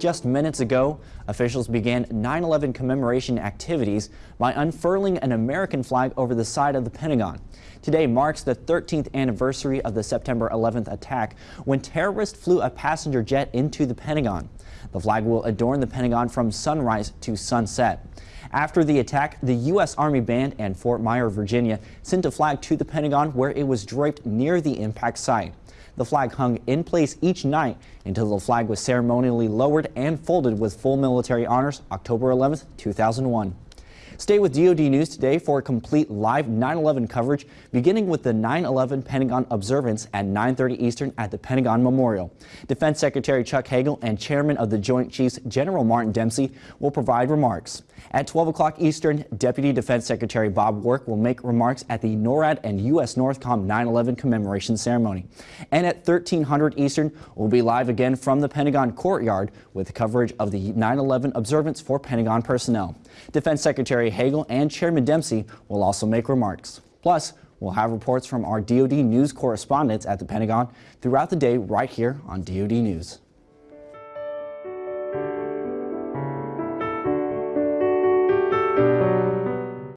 Just minutes ago, officials began 9-11 commemoration activities by unfurling an American flag over the side of the Pentagon. Today marks the 13th anniversary of the September 11th attack when terrorists flew a passenger jet into the Pentagon. The flag will adorn the Pentagon from sunrise to sunset. After the attack, the U.S. Army Band and Fort Myer, Virginia sent a flag to the Pentagon where it was draped near the impact site. The flag hung in place each night until the flag was ceremonially lowered and folded with full military honors October 11, 2001. Stay with DoD News today for complete live 9-11 coverage, beginning with the 9-11 Pentagon observance at 9.30 Eastern at the Pentagon Memorial. Defense Secretary Chuck Hagel and Chairman of the Joint Chiefs General Martin Dempsey will provide remarks. At 12 o'clock Eastern, Deputy Defense Secretary Bob Work will make remarks at the NORAD and U.S. Northcom 9-11 commemoration ceremony. And at 1300 Eastern, we'll be live again from the Pentagon courtyard with coverage of the 9-11 observance for Pentagon personnel. Defense Secretary Hagel and Chairman Dempsey will also make remarks. Plus, we'll have reports from our DoD news correspondents at the Pentagon throughout the day right here on DoD News.